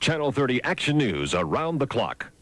Channel 30 Action News around the clock.